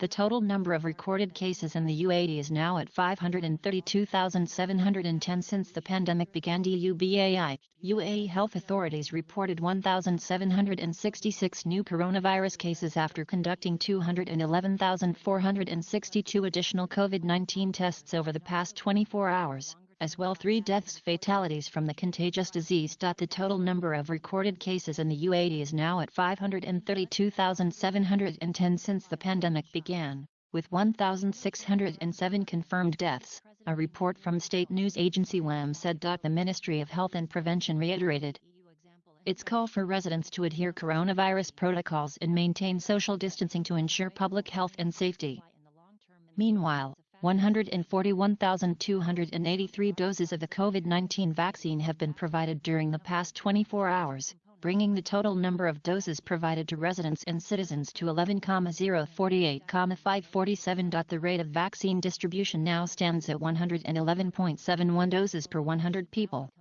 The total number of recorded cases in the UAE is now at 532,710 since the pandemic began. DUBAI, UAE health authorities reported 1,766 new coronavirus cases after conducting 211,462 additional COVID-19 tests over the past 24 hours as well three deaths fatalities from the contagious disease. The total number of recorded cases in the UAE is now at 532,710 since the pandemic began, with 1,607 confirmed deaths, a report from state news agency WAM said. The Ministry of Health and Prevention reiterated its call for residents to adhere coronavirus protocols and maintain social distancing to ensure public health and safety. Meanwhile, 141,283 doses of the COVID-19 vaccine have been provided during the past 24 hours, bringing the total number of doses provided to residents and citizens to 11,048,547. The rate of vaccine distribution now stands at 111.71 doses per 100 people.